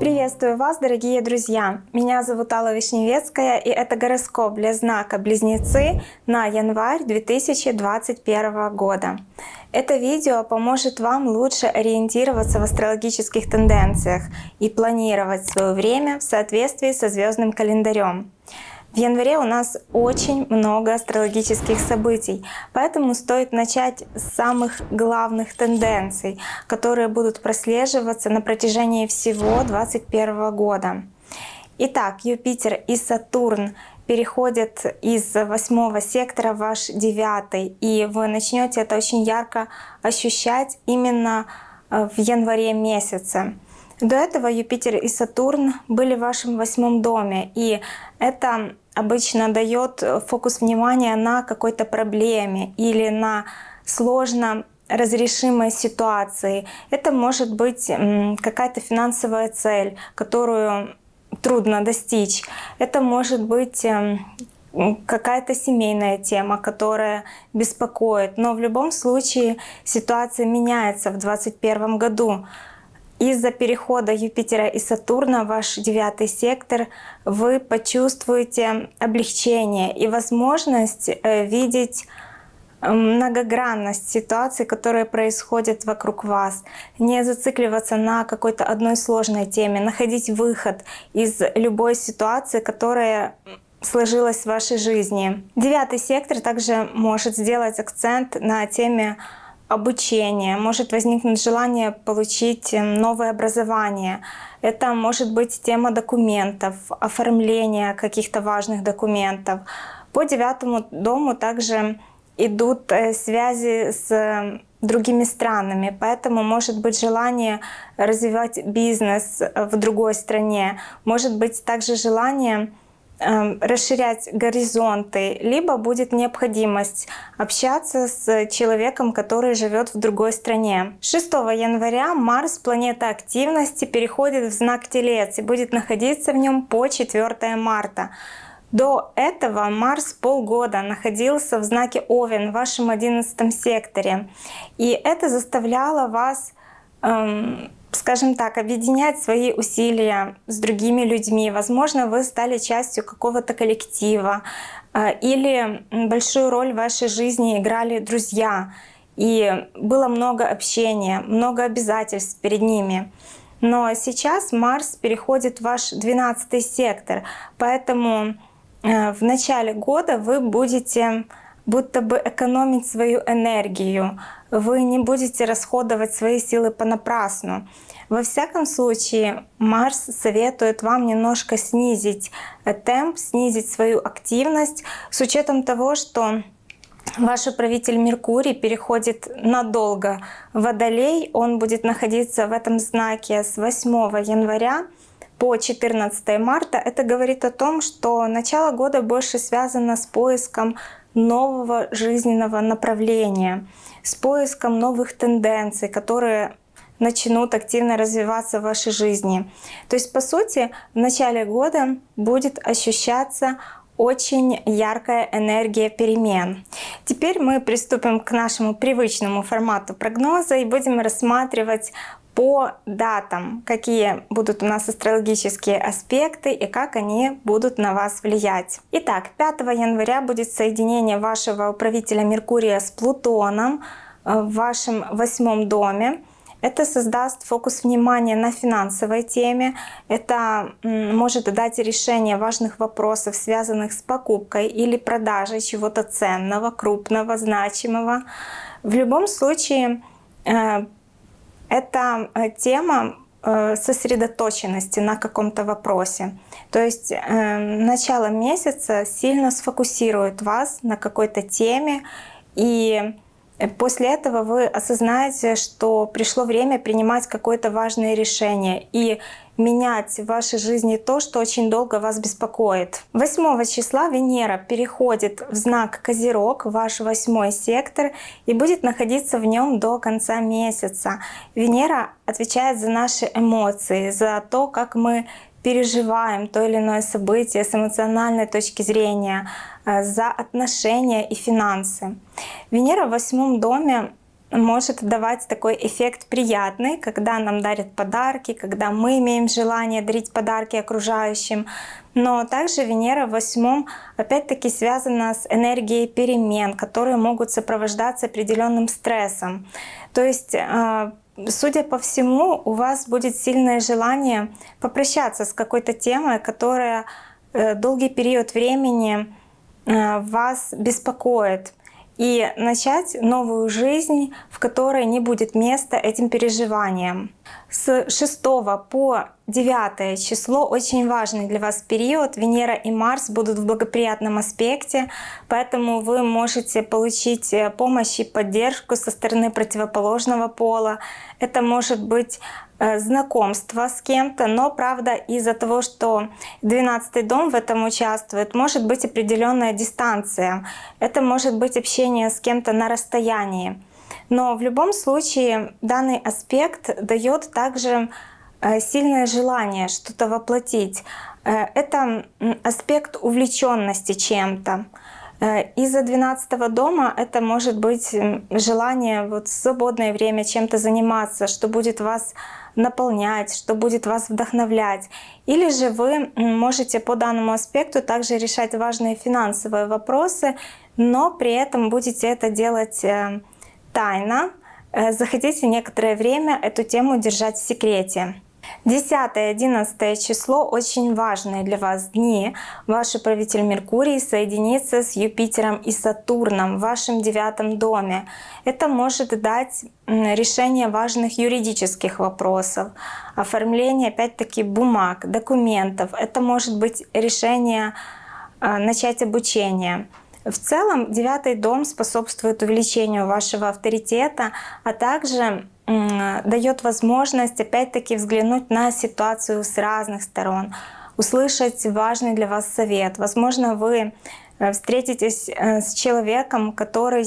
Приветствую вас, дорогие друзья! Меня зовут Алла Вишневецкая, и это гороскоп для знака Близнецы на январь 2021 года. Это видео поможет вам лучше ориентироваться в астрологических тенденциях и планировать свое время в соответствии со звездным календарем. В январе у нас очень много астрологических событий, поэтому стоит начать с самых главных тенденций, которые будут прослеживаться на протяжении всего 2021 года. Итак, Юпитер и Сатурн переходят из восьмого сектора в ваш девятый, и вы начнете это очень ярко ощущать именно э, в январе месяце. До этого Юпитер и Сатурн были в вашем восьмом доме, и это обычно дает фокус внимания на какой-то проблеме или на сложно разрешимой ситуации. Это может быть какая-то финансовая цель, которую трудно достичь. Это может быть эм, какая-то семейная тема, которая беспокоит. Но в любом случае ситуация меняется в 2021 году. Из-за перехода Юпитера и Сатурна ваш девятый сектор вы почувствуете облегчение и возможность э, видеть э, многогранность ситуаций, которые происходят вокруг вас. Не зацикливаться на какой-то одной сложной теме, находить выход из любой ситуации, которая сложилась в вашей жизни. Девятый сектор также может сделать акцент на теме обучение, может возникнуть желание получить эм, новое образование. Это может быть тема документов, оформления каких-то важных документов. По девятому дому также идут э, связи с эм, другими странами, поэтому может быть желание развивать бизнес в другой стране, может быть также желание расширять горизонты, либо будет необходимость общаться с человеком, который живет в другой стране. 6 января Марс, планета активности, переходит в знак Телец и будет находиться в нем по 4 марта. До этого Марс полгода находился в знаке Овен в вашем 11 секторе. И это заставляло вас эм, скажем так, объединять свои усилия с другими людьми. Возможно, вы стали частью какого-то коллектива э, или большую роль в вашей жизни играли друзья. И было много общения, много обязательств перед ними. Но сейчас Марс переходит в ваш 12 сектор, поэтому э, в начале года вы будете будто бы экономить свою энергию, вы не будете расходовать свои силы понапрасну. Во всяком случае, Марс советует вам немножко снизить э, темп, снизить свою активность с учетом того, что Ваш управитель Меркурий переходит надолго в Водолей. Он будет находиться в этом знаке с 8 января по 14 марта. Это говорит о том, что начало года больше связано с поиском нового жизненного направления, с поиском новых тенденций, которые начнут активно развиваться в вашей жизни. То есть, по сути, в начале года будет ощущаться очень яркая энергия перемен. Теперь мы приступим к нашему привычному формату прогноза и будем рассматривать по датам, какие будут у нас астрологические аспекты и как они будут на вас влиять. Итак, 5 января будет соединение вашего управителя Меркурия с Плутоном э, в вашем восьмом доме. Это создаст фокус внимания на финансовой теме. Это может дать решение важных вопросов, связанных с покупкой или продажей чего-то ценного, крупного, значимого. В любом случае, э, это э, тема э, сосредоточенности на каком-то вопросе. То есть начало месяца сильно сфокусирует вас на какой-то теме, и После этого вы осознаете, что пришло время принимать какое-то важное решение и менять в вашей жизни то, что очень долго вас беспокоит. 8 числа Венера переходит в знак Козерог, ваш восьмой сектор, и будет находиться в нем до конца месяца. Венера отвечает за наши эмоции, за то, как мы переживаем то или иное событие с эмоциональной точки зрения, э, за отношения и финансы. Венера в восьмом доме может давать такой эффект приятный, когда нам дарят подарки, когда мы имеем желание дарить подарки окружающим. Но также Венера в восьмом опять-таки связана с энергией перемен, которые могут сопровождаться определенным стрессом. То есть а, судя по всему, у вас будет сильное желание попрощаться с какой-то темой, которая э, долгий период времени э, вас беспокоит и начать новую жизнь, в которой не будет места этим переживаниям. С 6 по 9 число очень важный для вас период. Венера и Марс будут в благоприятном аспекте, поэтому вы можете получить э, помощь и поддержку со стороны противоположного пола. Это может быть Э, знакомства с кем-то, но правда из-за того, что 12 дом в этом участвует, может быть определенная дистанция. Это может быть общение с кем-то на расстоянии. Но в любом случае данный аспект дает также э, сильное желание что-то воплотить. Э, это аспект увлеченности чем-то. Из-за 12 дома это может быть желание вот в свободное время чем-то заниматься, что будет вас наполнять, что будет вас вдохновлять. Или же вы можете по данному аспекту также решать важные финансовые вопросы, но при этом будете это делать э, тайно. Э, захотите некоторое время эту тему держать в секрете. 10-11 число очень важные для вас дни. Ваш управитель Меркурий соединится с Юпитером и Сатурном в вашем девятом доме. Это может дать решение важных юридических вопросов, оформление опять-таки бумаг, документов. Это может быть решение а, начать обучение. В целом девятый дом способствует увеличению вашего авторитета, а также дает возможность опять-таки взглянуть на ситуацию с разных сторон, услышать важный для вас совет. Возможно, вы э, встретитесь э, с человеком, который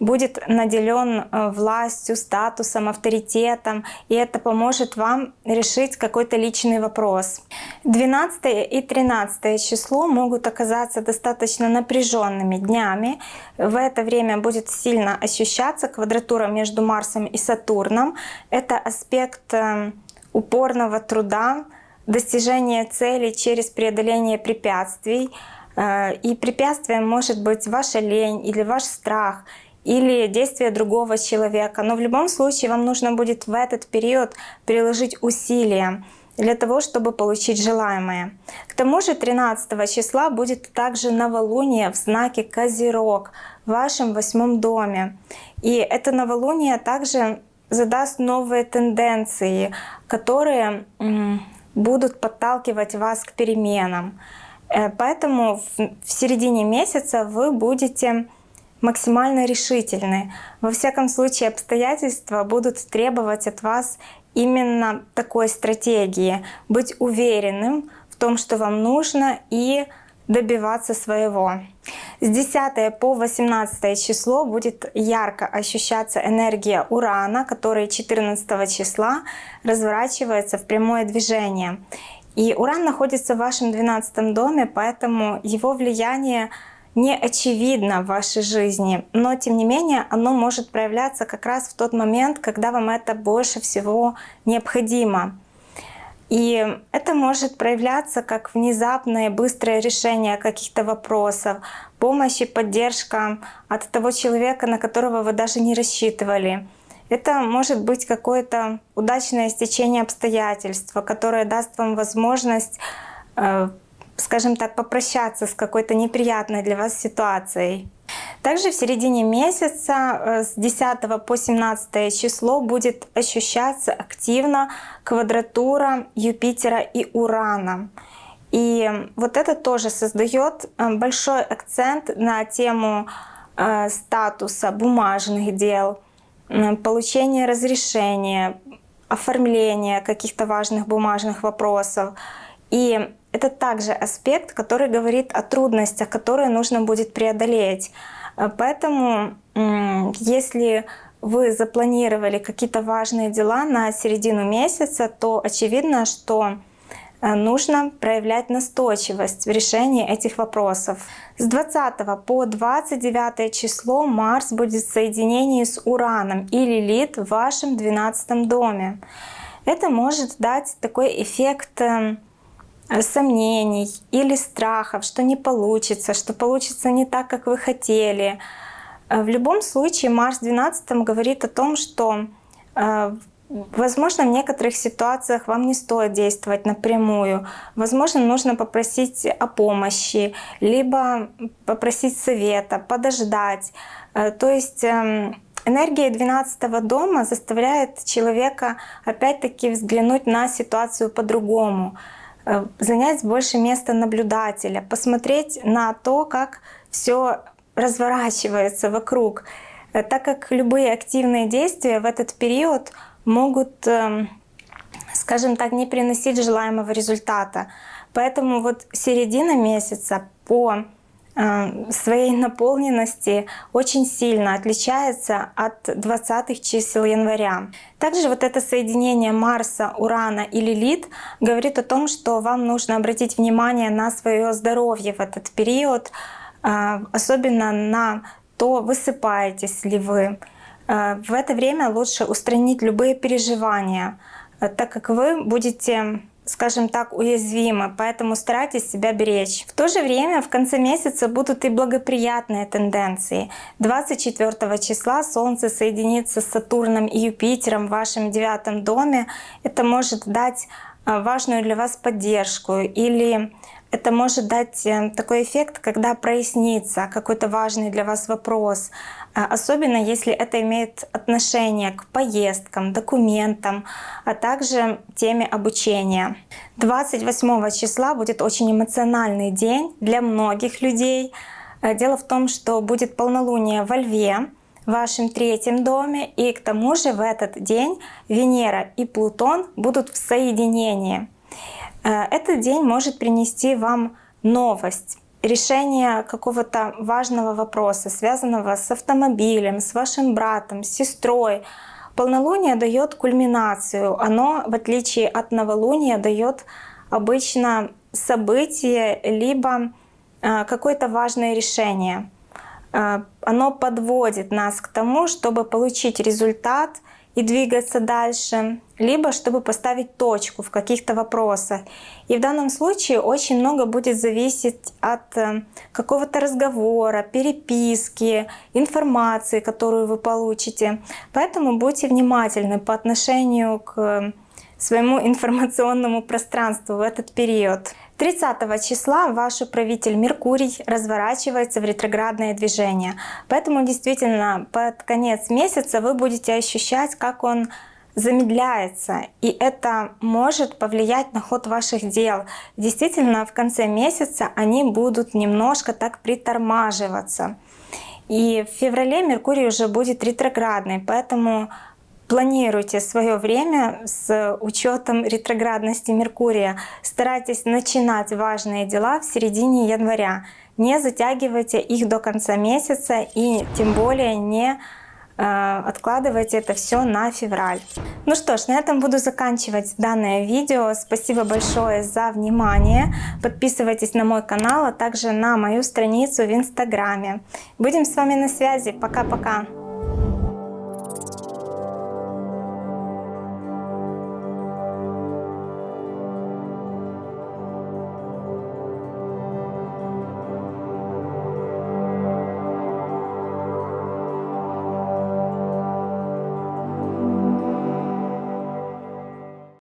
будет наделен э, властью, статусом, авторитетом, и это поможет вам решить какой-то личный вопрос. 12 и 13 число могут оказаться достаточно напряженными днями. В это время будет сильно ощущаться квадратура между Марсом и Сатурном. Это аспект э, упорного труда, достижения цели через преодоление препятствий. Э, и препятствием может быть ваша лень или ваш страх — или действия другого человека. Но в любом случае вам нужно будет в этот период приложить усилия для того, чтобы получить желаемое. К тому же 13 числа будет также новолуние в знаке Козерог в вашем восьмом доме. И это новолуние также задаст новые тенденции, которые будут подталкивать вас к переменам. Э, поэтому в середине месяца вы будете максимально решительны. Во всяком случае, обстоятельства будут требовать от вас именно такой стратегии. Быть уверенным в том, что вам нужно, и добиваться своего. С 10 по 18 число будет ярко ощущаться энергия Урана, который 14 числа разворачивается в прямое движение. И Уран находится в вашем 12 доме, поэтому его влияние не очевидно в вашей жизни, но тем не менее оно может проявляться как раз в тот момент, когда вам это больше всего необходимо. И это может проявляться как внезапное быстрое решение каких-то вопросов, помощь и поддержка от того человека, на которого вы даже не рассчитывали. Это может быть какое-то удачное стечение обстоятельств, которое даст вам возможность э, скажем так, попрощаться с какой-то неприятной для вас ситуацией. Также в середине месяца э, с 10 по 17 число будет ощущаться активно квадратура Юпитера и Урана. И вот это тоже создает э, большой акцент на тему э, статуса бумажных дел, получения разрешения, оформления каких-то важных бумажных вопросов. И это также аспект, который говорит о трудностях, которые нужно будет преодолеть. Э, поэтому, если вы запланировали какие-то важные дела на середину месяца, то очевидно, что э, нужно проявлять настойчивость в решении этих вопросов. С 20 по 29 число Марс будет в соединении с Ураном и Лилит в вашем 12 доме. Это может дать такой эффект э, сомнений или страхов, что не получится, что получится не так, как вы хотели. Э, в любом случае Марс в 12 говорит о том, что Возможно, в некоторых ситуациях вам не стоит действовать напрямую. Возможно, нужно попросить о помощи, либо попросить совета, подождать. Э, то есть эм, энергия 12 дома заставляет человека опять-таки взглянуть на ситуацию по-другому, э, занять больше места наблюдателя, посмотреть на то, как все разворачивается вокруг. Э, так как любые активные действия в этот период — могут, эм, скажем так, не приносить желаемого результата. Поэтому вот середина месяца по э, своей наполненности очень сильно отличается от 20 чисел января. Также вот это соединение Марса, Урана и Лилит говорит о том, что вам нужно обратить внимание на свое здоровье в этот период, э, особенно на то, высыпаетесь ли вы, Э, в это время лучше устранить любые переживания, э, так как вы будете скажем так, уязвимы, поэтому старайтесь себя беречь. В то же время в конце месяца будут и благоприятные тенденции. 24 числа Солнце соединится с Сатурном и Юпитером в вашем девятом доме. Это может дать э, важную для вас поддержку или это может дать такой эффект, когда прояснится какой-то важный для вас вопрос, особенно если это имеет отношение к поездкам, документам, а также теме обучения. 28 числа будет очень эмоциональный день для многих людей. Э, дело в том, что будет полнолуние во Льве, в вашем третьем доме, и к тому же в этот день Венера и Плутон будут в соединении. Э, этот день может принести вам новость, решение какого-то важного вопроса, связанного с автомобилем, с вашим братом, с сестрой. Полнолуние дает кульминацию. Оно, в отличие от новолуния, дает обычно событие, либо э, какое-то важное решение. Э, оно подводит нас к тому, чтобы получить результат — и двигаться дальше, либо чтобы поставить точку в каких-то вопросах. И в данном случае очень много будет зависеть от э, какого-то разговора, переписки, информации, которую вы получите. Поэтому будьте внимательны по отношению к своему информационному пространству в этот период. 30 числа ваш управитель Меркурий разворачивается в ретроградное движение. Поэтому действительно под конец месяца вы будете ощущать, как он замедляется, и это может повлиять на ход ваших дел. Действительно, в конце месяца они будут немножко так притормаживаться. И в феврале Меркурий уже будет ретроградный, поэтому Планируйте свое время с учетом ретроградности Меркурия. Старайтесь начинать важные дела в середине января. Не затягивайте их до конца месяца и тем более не э, откладывайте это все на февраль. Ну что ж, на этом буду заканчивать данное видео. Спасибо большое за внимание. Подписывайтесь на мой канал, а также на мою страницу в инстаграме. Будем с вами на связи. Пока-пока.